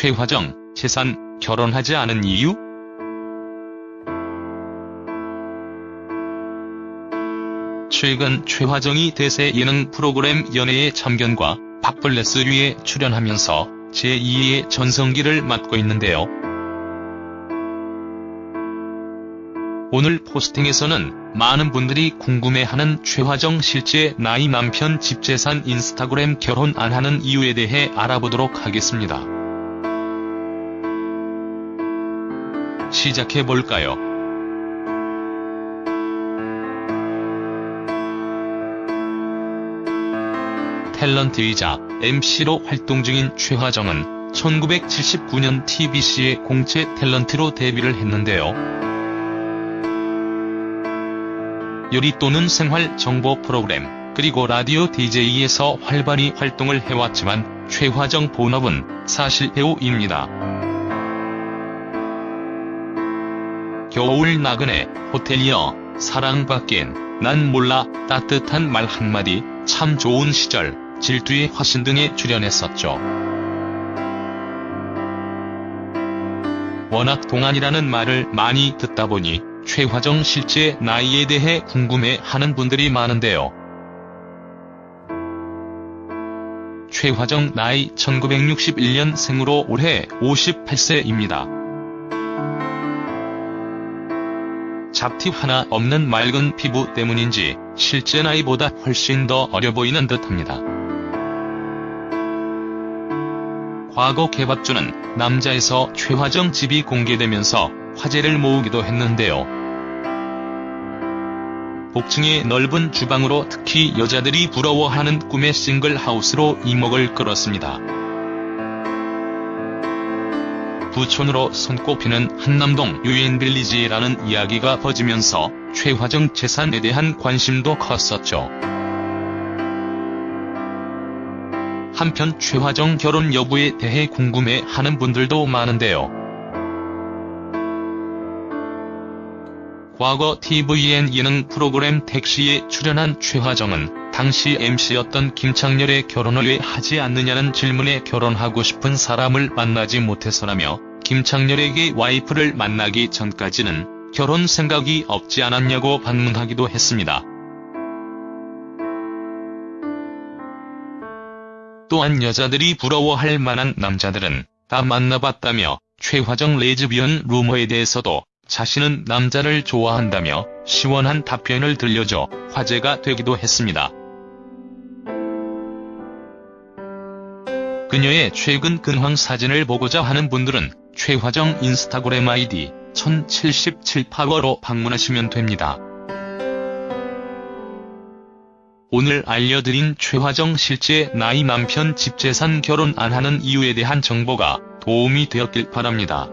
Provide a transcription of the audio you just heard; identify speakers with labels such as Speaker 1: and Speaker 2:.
Speaker 1: 최화정, 재산, 결혼하지 않은 이유? 최근 최화정이 대세 예능 프로그램 연애의 참견과 밥벌레스류에 출연하면서 제2의 전성기를 맞고 있는데요. 오늘 포스팅에서는 많은 분들이 궁금해하는 최화정 실제 나이 남편 집재산 인스타그램 결혼 안 하는 이유에 대해 알아보도록 하겠습니다. 시작해볼까요? 탤런트이자 MC로 활동 중인 최화정은 1979년 TBC의 공채 탤런트로 데뷔를 했는데요. 요리 또는 생활 정보 프로그램, 그리고 라디오 DJ에서 활발히 활동을 해왔지만 최화정 본업은 사실 배우입니다. 겨울 나그네, 호텔리어, 사랑받긴, 난 몰라, 따뜻한 말 한마디, 참 좋은 시절, 질투의 화신 등에 출연했었죠. 워낙 동안이라는 말을 많이 듣다 보니 최화정 실제 나이에 대해 궁금해하는 분들이 많은데요. 최화정 나이 1961년 생으로 올해 58세입니다. 잡티 하나 없는 맑은 피부 때문인지 실제 나이보다 훨씬 더 어려 보이는 듯합니다. 과거 개밥주는 남자에서 최화정 집이 공개되면서 화제를 모으기도 했는데요. 복층의 넓은 주방으로 특히 여자들이 부러워하는 꿈의 싱글 하우스로 이목을 끌었습니다. 부촌으로 손꼽히는 한남동 유엔빌리지라는 이야기가 퍼지면서 최화정 재산에 대한 관심도 컸었죠. 한편 최화정 결혼 여부에 대해 궁금해하는 분들도 많은데요. 과거 tvN 예능 프로그램 택시에 출연한 최화정은 당시 MC였던 김창렬의 결혼을 왜 하지 않느냐는 질문에 결혼하고 싶은 사람을 만나지 못해서라며 김창렬에게 와이프를 만나기 전까지는 결혼 생각이 없지 않았냐고 반문하기도 했습니다. 또한 여자들이 부러워할 만한 남자들은 다 만나봤다며 최화정 레즈비언 루머에 대해서도 자신은 남자를 좋아한다며 시원한 답변을 들려줘 화제가 되기도 했습니다. 그녀의 최근 근황 사진을 보고자 하는 분들은 최화정 인스타그램 아이디 1077파워로 방문하시면 됩니다. 오늘 알려드린 최화정 실제 나이 남편 집재산 결혼 안 하는 이유에 대한 정보가 도움이 되었길 바랍니다.